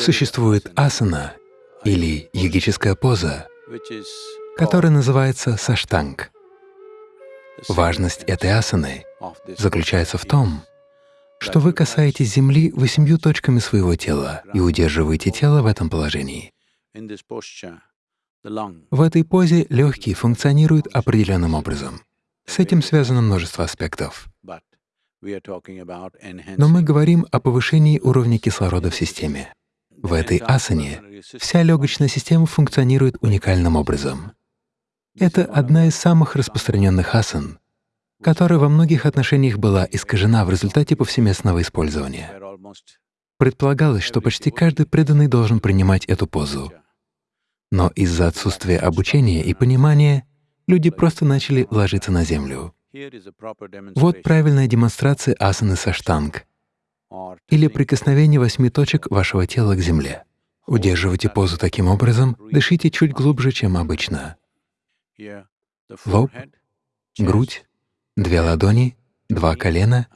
Существует асана или йогическая поза, которая называется саштанг. Важность этой асаны заключается в том, что вы касаетесь земли восемью точками своего тела и удерживаете тело в этом положении. В этой позе легкие функционируют определенным образом. С этим связано множество аспектов. Но мы говорим о повышении уровня кислорода в системе. В этой асане вся легочная система функционирует уникальным образом. Это одна из самых распространенных асан, которая во многих отношениях была искажена в результате повсеместного использования. Предполагалось, что почти каждый преданный должен принимать эту позу. Но из-за отсутствия обучения и понимания люди просто начали ложиться на землю. Вот правильная демонстрация асаны саштанг или прикосновение восьми точек вашего тела к земле. Удерживайте позу таким образом, дышите чуть глубже, чем обычно. Лоб, грудь, две ладони, два колена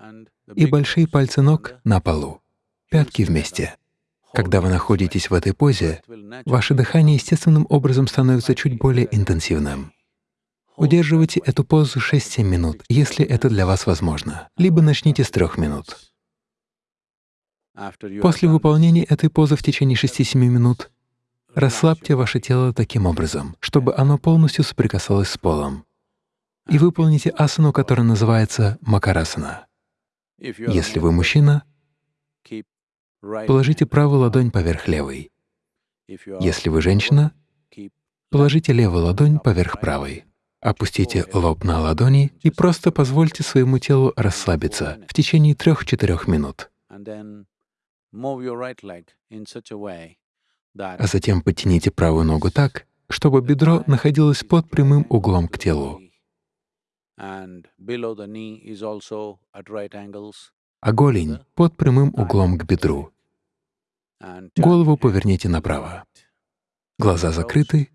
и большие пальцы ног на полу, пятки вместе. Когда вы находитесь в этой позе, ваше дыхание естественным образом становится чуть более интенсивным. Удерживайте эту позу 6-7 минут, если это для вас возможно, либо начните с 3 минут. После выполнения этой позы в течение 6-7 минут расслабьте ваше тело таким образом, чтобы оно полностью соприкасалось с полом и выполните асану, которая называется макарасана. Если вы мужчина, положите правую ладонь поверх левой. Если вы женщина, положите левую ладонь поверх правой. Опустите лоб на ладони и просто позвольте своему телу расслабиться в течение трех-четырех минут. А затем подтяните правую ногу так, чтобы бедро находилось под прямым углом к телу а голень под прямым углом к бедру. Голову поверните направо. Глаза закрыты.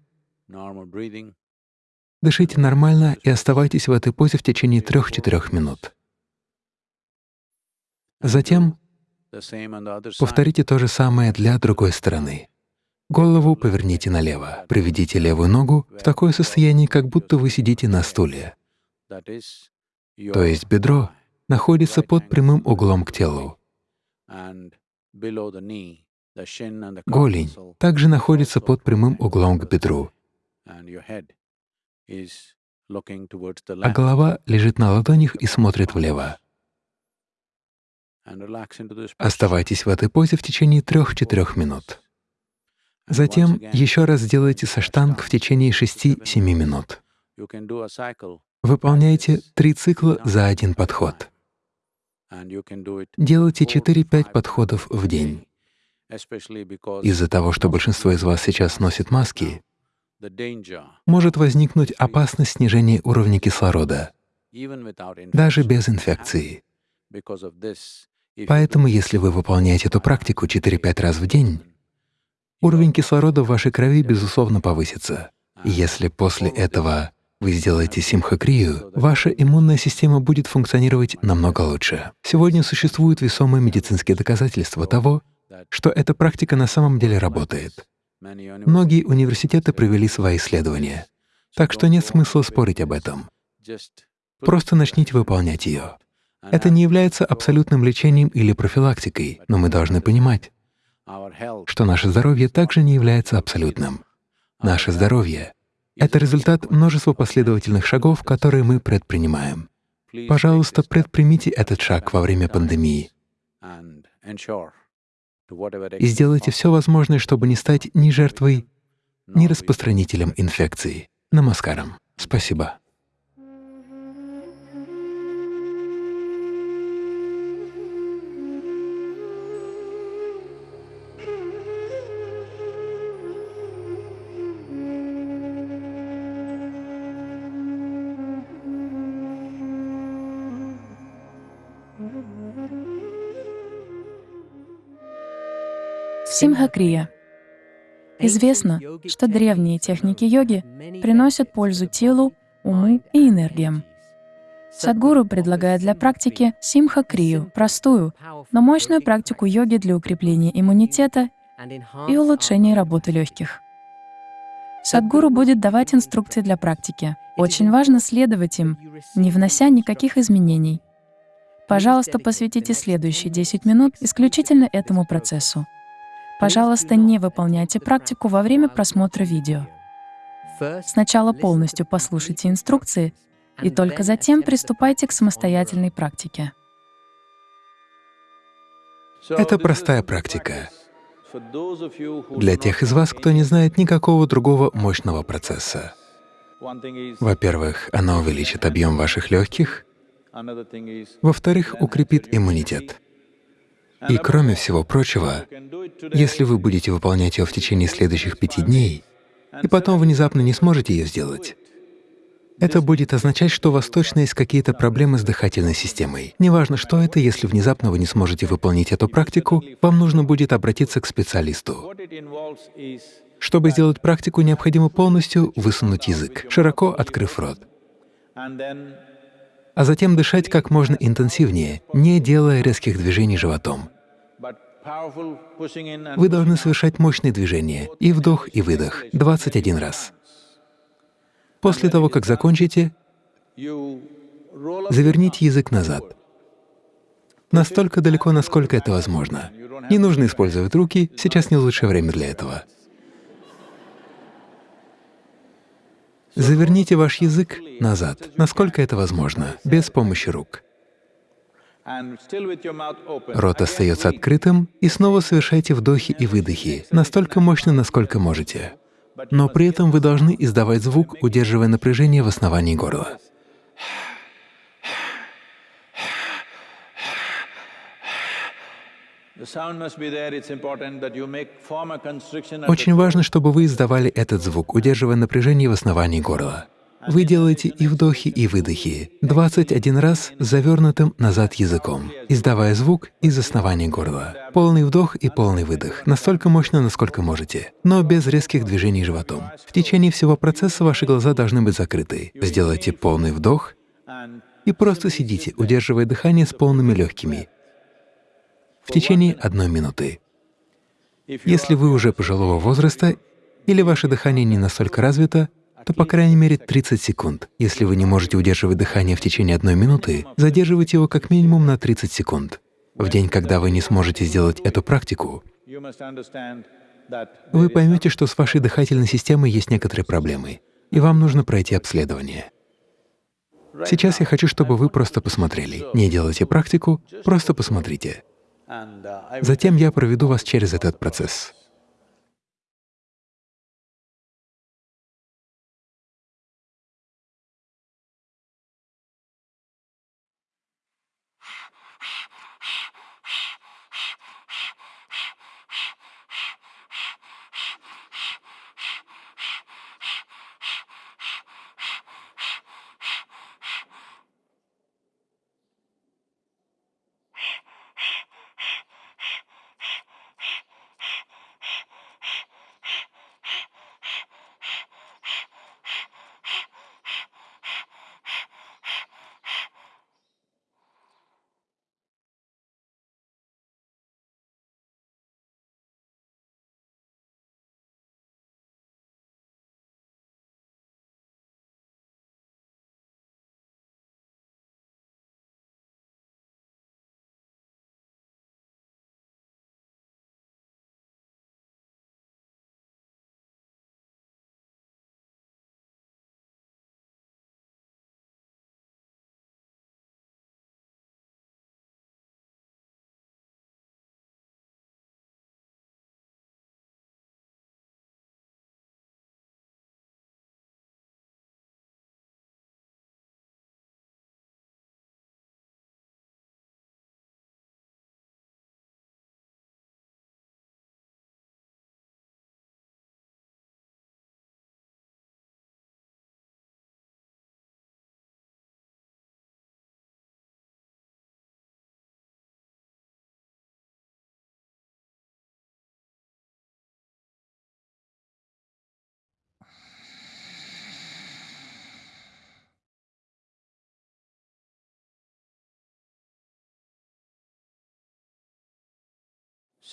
Дышите нормально и оставайтесь в этой позе в течение трех-четырех минут. Затем повторите то же самое для другой стороны. Голову поверните налево. Приведите левую ногу в такое состояние, как будто вы сидите на стуле. То есть бедро находится под прямым углом к телу. Голень также находится под прямым углом к бедру, а голова лежит на ладонях и смотрит влево. Оставайтесь в этой позе в течение трех-четырех минут. Затем еще раз сделайте саштанг в течение 6-7 минут. Выполняйте три цикла за один подход. Делайте 4-5 подходов в день. Из-за того, что большинство из вас сейчас носит маски, может возникнуть опасность снижения уровня кислорода, даже без инфекции. Поэтому, если вы выполняете эту практику 4-5 раз в день, уровень кислорода в вашей крови, безусловно, повысится. Если после этого вы сделаете симхакрию, ваша иммунная система будет функционировать намного лучше. Сегодня существуют весомые медицинские доказательства того, что эта практика на самом деле работает. Многие университеты провели свои исследования, так что нет смысла спорить об этом. Просто начните выполнять ее. Это не является абсолютным лечением или профилактикой, но мы должны понимать, что наше здоровье также не является абсолютным. Наше здоровье это результат множества последовательных шагов, которые мы предпринимаем. Пожалуйста, предпримите этот шаг во время пандемии и сделайте все возможное, чтобы не стать ни жертвой, ни распространителем инфекции. Намаскарам. Спасибо. Симхакрия. Известно, что древние техники йоги приносят пользу телу, уму и энергиям. Садгуру предлагает для практики симхакрию, простую, но мощную практику йоги для укрепления иммунитета и улучшении работы легких. Садгуру будет давать инструкции для практики. Очень важно следовать им, не внося никаких изменений. Пожалуйста, посвятите следующие 10 минут исключительно этому процессу. Пожалуйста, не выполняйте практику во время просмотра видео. Сначала полностью послушайте инструкции, и только затем приступайте к самостоятельной практике. Это простая практика. Для тех из вас, кто не знает никакого другого мощного процесса. Во-первых, она увеличит объем ваших легких, во-вторых, укрепит иммунитет. И кроме всего прочего, если вы будете выполнять ее в течение следующих пяти дней, и потом внезапно не сможете ее сделать, это будет означать, что у вас точно есть какие-то проблемы с дыхательной системой. Неважно, что это, если внезапно вы не сможете выполнить эту практику, вам нужно будет обратиться к специалисту. Чтобы сделать практику, необходимо полностью высунуть язык, широко открыв рот а затем дышать как можно интенсивнее, не делая резких движений животом. Вы должны совершать мощные движения, и вдох, и выдох, 21 раз. После того, как закончите, заверните язык назад, настолько далеко, насколько это возможно. Не нужно использовать руки, сейчас не лучшее время для этого. Заверните ваш язык назад, насколько это возможно, без помощи рук. Рот остается открытым, и снова совершайте вдохи и выдохи, настолько мощно, насколько можете. Но при этом вы должны издавать звук, удерживая напряжение в основании горла. Очень важно, чтобы вы издавали этот звук, удерживая напряжение в основании горла. Вы делаете и вдохи, и выдохи 21 раз завернутым назад языком, издавая звук из основания горла. Полный вдох и полный выдох, настолько мощно, насколько можете, но без резких движений животом. В течение всего процесса ваши глаза должны быть закрыты. Сделайте полный вдох и просто сидите, удерживая дыхание с полными легкими, в течение одной минуты. Если вы уже пожилого возраста или ваше дыхание не настолько развито, то по крайней мере 30 секунд. Если вы не можете удерживать дыхание в течение одной минуты, задерживайте его как минимум на 30 секунд. В день, когда вы не сможете сделать эту практику, вы поймете, что с вашей дыхательной системой есть некоторые проблемы, и вам нужно пройти обследование. Сейчас я хочу, чтобы вы просто посмотрели. Не делайте практику, просто посмотрите. Затем я проведу вас через этот процесс.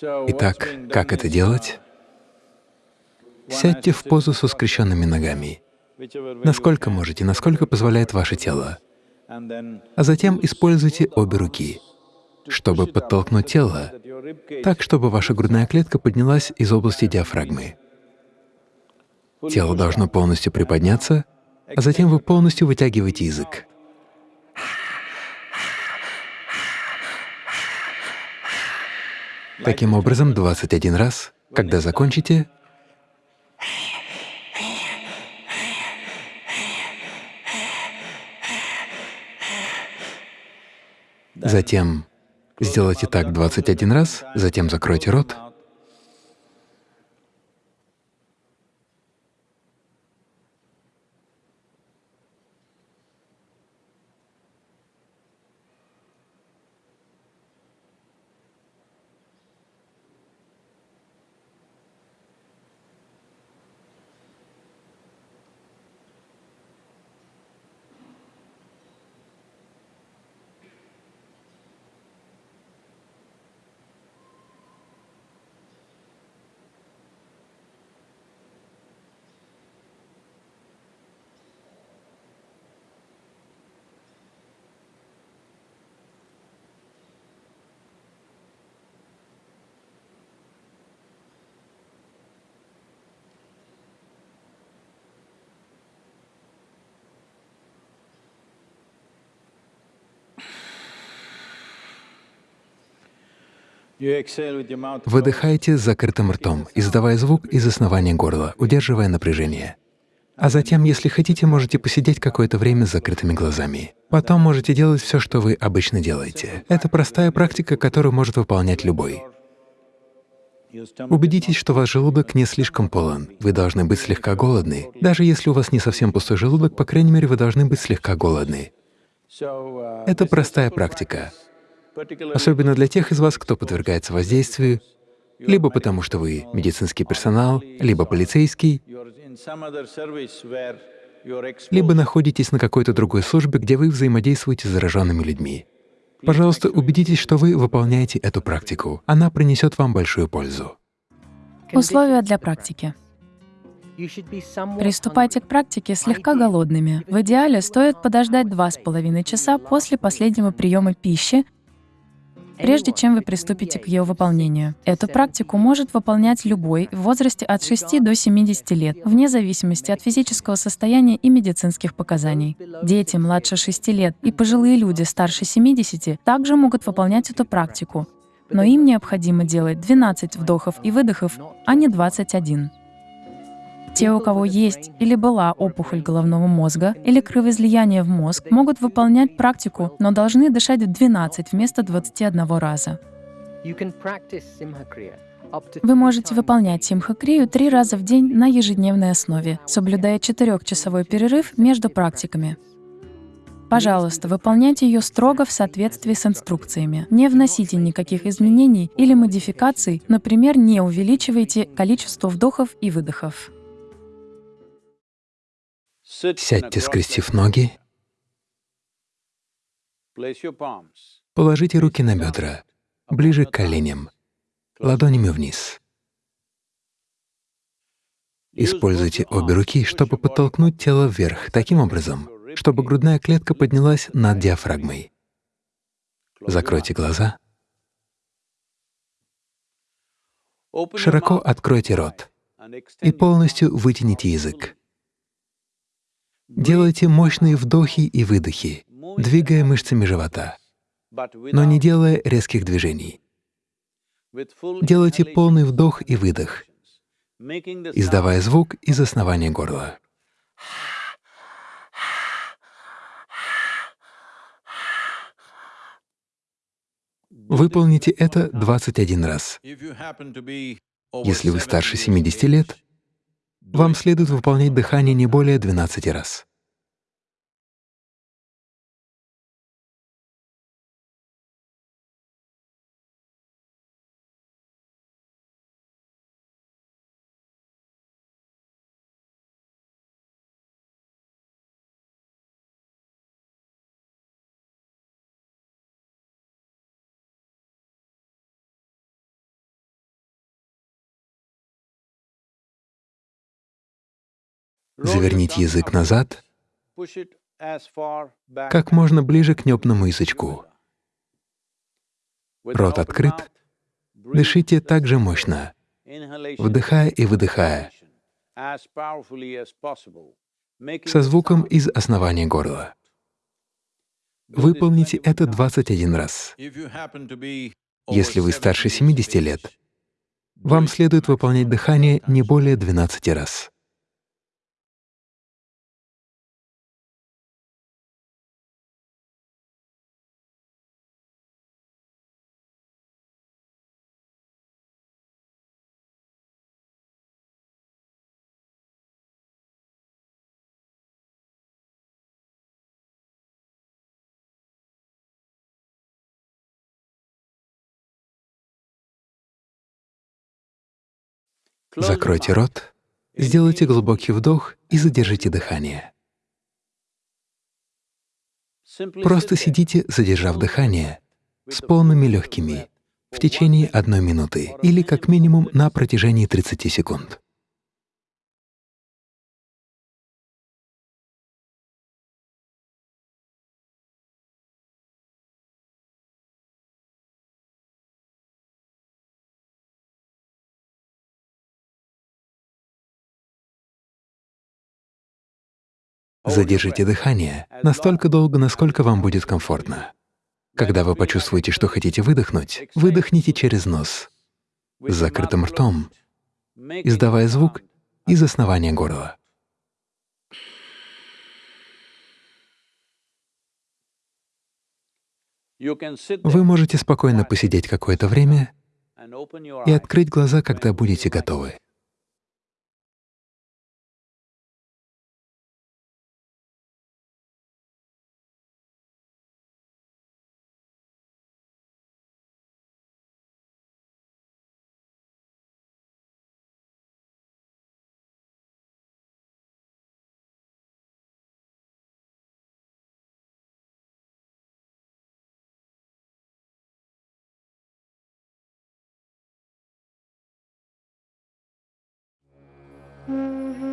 Итак, как это делать? Сядьте в позу со скрещенными ногами, насколько можете, насколько позволяет ваше тело. А затем используйте обе руки, чтобы подтолкнуть тело так, чтобы ваша грудная клетка поднялась из области диафрагмы. Тело должно полностью приподняться, а затем вы полностью вытягиваете язык. Таким образом, 21 раз, когда закончите, затем сделайте так 21 раз, затем закройте рот, Выдыхайте с закрытым ртом, издавая звук из основания горла, удерживая напряжение. А затем, если хотите, можете посидеть какое-то время с закрытыми глазами. Потом можете делать все, что вы обычно делаете. Это простая практика, которую может выполнять любой. Убедитесь, что ваш желудок не слишком полон. Вы должны быть слегка голодны. Даже если у вас не совсем пустой желудок, по крайней мере, вы должны быть слегка голодны. Это простая практика особенно для тех из вас, кто подвергается воздействию, либо потому что вы медицинский персонал, либо полицейский, либо находитесь на какой-то другой службе, где вы взаимодействуете с зараженными людьми. Пожалуйста, убедитесь, что вы выполняете эту практику. Она принесет вам большую пользу. Условия для практики. Приступайте к практике слегка голодными. В идеале стоит подождать два с половиной часа после последнего приема пищи прежде чем вы приступите к ее выполнению. Эту практику может выполнять любой в возрасте от 6 до 70 лет, вне зависимости от физического состояния и медицинских показаний. Дети младше 6 лет и пожилые люди старше 70 также могут выполнять эту практику, но им необходимо делать 12 вдохов и выдохов, а не 21. Те, у кого есть или была опухоль головного мозга или кровоизлияние в мозг, могут выполнять практику, но должны дышать в 12 вместо 21 раза. Вы можете выполнять симхакрию три раза в день на ежедневной основе, соблюдая четырехчасовой перерыв между практиками. Пожалуйста, выполняйте ее строго в соответствии с инструкциями. Не вносите никаких изменений или модификаций, например, не увеличивайте количество вдохов и выдохов. Сядьте, скрестив ноги. Положите руки на бедра, ближе к коленям, ладонями вниз. Используйте обе руки, чтобы подтолкнуть тело вверх, таким образом, чтобы грудная клетка поднялась над диафрагмой. Закройте глаза. Широко откройте рот и полностью вытяните язык. Делайте мощные вдохи и выдохи, двигая мышцами живота, но не делая резких движений. Делайте полный вдох и выдох, издавая звук из основания горла. Выполните это 21 раз. Если вы старше 70 лет, вам следует выполнять дыхание не более 12 раз. Заверните язык назад, как можно ближе к небному язычку. Рот открыт. Дышите так же мощно, вдыхая и выдыхая, со звуком из основания горла. Выполните это 21 раз. Если вы старше 70 лет, вам следует выполнять дыхание не более 12 раз. Закройте рот, сделайте глубокий вдох и задержите дыхание. Просто сидите, задержав дыхание, с полными легкими, в течение одной минуты или как минимум на протяжении 30 секунд. Задержите дыхание настолько долго, насколько вам будет комфортно. Когда вы почувствуете, что хотите выдохнуть, выдохните через нос, с закрытым ртом, издавая звук из основания горла. Вы можете спокойно посидеть какое-то время и открыть глаза, когда будете готовы. Mm-hmm.